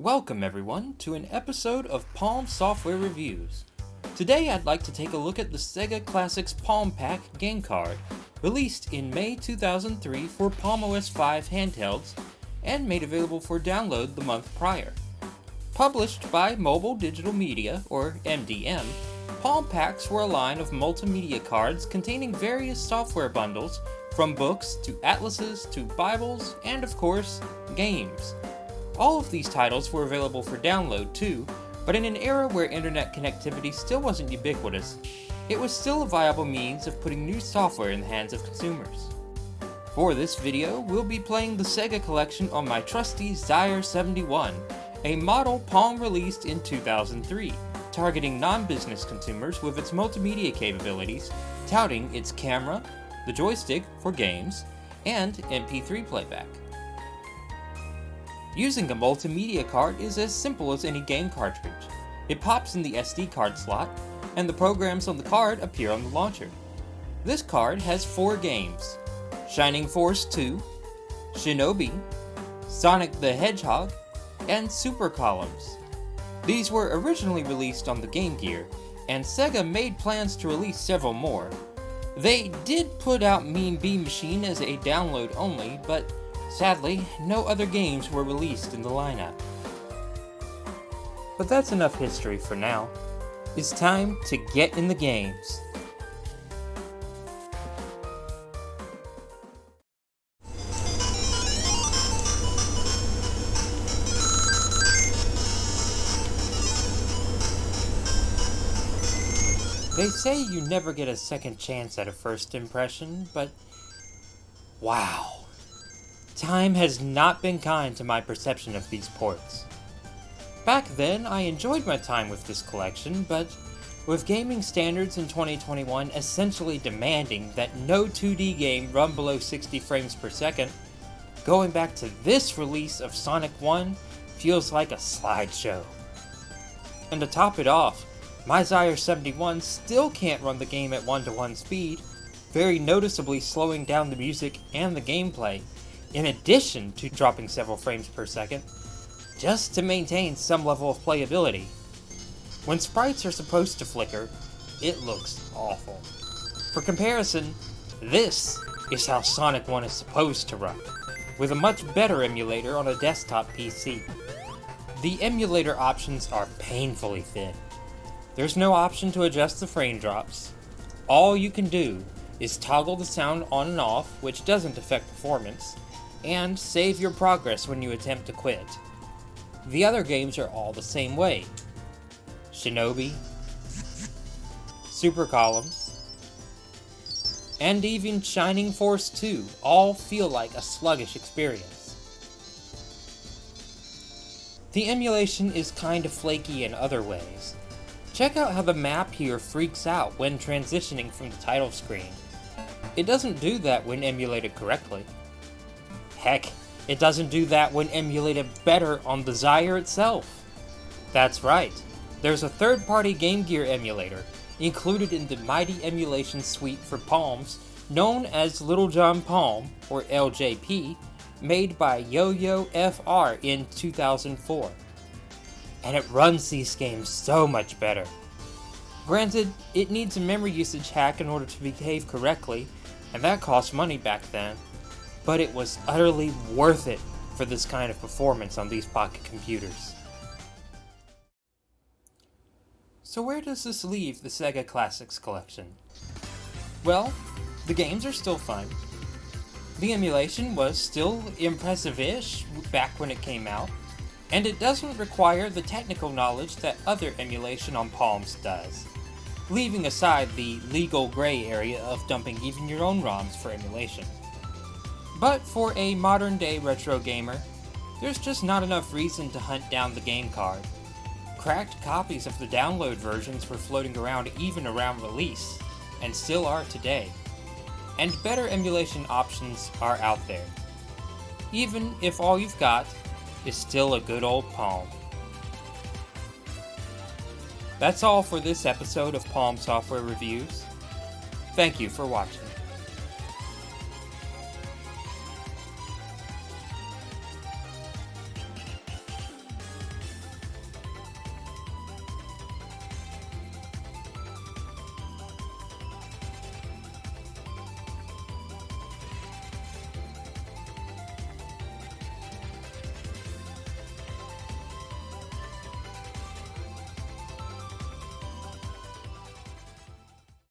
Welcome everyone to an episode of Palm Software Reviews. Today I'd like to take a look at the Sega Classics Palm Pack game card, released in May 2003 for Palm OS 5 handhelds and made available for download the month prior. Published by Mobile Digital Media, or MDM, Palm Packs were a line of multimedia cards containing various software bundles, from books to atlases to Bibles, and of course, games. All of these titles were available for download too, but in an era where internet connectivity still wasn't ubiquitous, it was still a viable means of putting new software in the hands of consumers. For this video, we'll be playing the Sega collection on my trusty Zire 71, a model Palm released in 2003, targeting non-business consumers with its multimedia capabilities, touting its camera, the joystick for games, and MP3 playback. Using a multimedia card is as simple as any game cartridge. It pops in the SD card slot, and the programs on the card appear on the launcher. This card has four games, Shining Force 2, Shinobi, Sonic the Hedgehog, and Super Columns. These were originally released on the Game Gear, and Sega made plans to release several more. They did put out Mean Bean Machine as a download only, but sadly, no other games were released in the lineup. But that's enough history for now. It's time to get in the games. They say you never get a second chance at a first impression, but wow. Time has not been kind to my perception of these ports. Back then, I enjoyed my time with this collection, but with gaming standards in 2021 essentially demanding that no 2D game run below 60 frames per second, going back to this release of Sonic 1 feels like a slideshow. And to top it off, my Zire 71 still can't run the game at 1 to 1 speed, very noticeably slowing down the music and the gameplay, in addition to dropping several frames per second, just to maintain some level of playability. When sprites are supposed to flicker, it looks awful. For comparison, this is how Sonic 1 is supposed to run, with a much better emulator on a desktop PC. The emulator options are painfully thin, there's no option to adjust the frame drops. All you can do is toggle the sound on and off, which doesn't affect performance, and save your progress when you attempt to quit. The other games are all the same way. Shinobi, Super Columns, and even Shining Force 2 all feel like a sluggish experience. The emulation is kind of flaky in other ways, Check out how the map here freaks out when transitioning from the title screen. It doesn't do that when emulated correctly. Heck, it doesn't do that when emulated better on the Zire itself. That's right, there's a third-party Game Gear emulator included in the Mighty Emulation Suite for Palms known as Little John Palm, or LJP, made by YoYoFR in 2004 and it runs these games so much better. Granted, it needs a memory usage hack in order to behave correctly, and that cost money back then, but it was utterly worth it for this kind of performance on these pocket computers. So where does this leave the Sega Classics collection? Well, the games are still fun. The emulation was still impressive-ish back when it came out, and it doesn't require the technical knowledge that other emulation on Palms does, leaving aside the legal gray area of dumping even your own ROMs for emulation. But for a modern day retro gamer, there's just not enough reason to hunt down the game card. Cracked copies of the download versions were floating around even around release, and still are today. And better emulation options are out there. Even if all you've got is still a good old Palm. That's all for this episode of Palm Software Reviews. Thank you for watching.